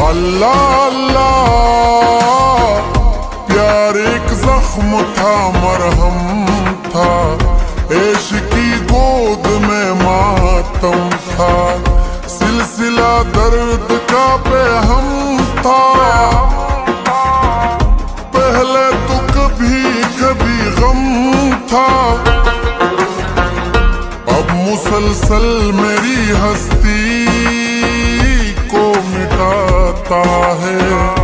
अल्लाह अल्लाह, प्यार एक जख्म था, मरहम था, ऐश की गोद में मातम था, सिलसिला दर्द का बेहम था। पहले तो कभी कभी गम था। अब मुसलसल मेरी हस्ती मिटाता है।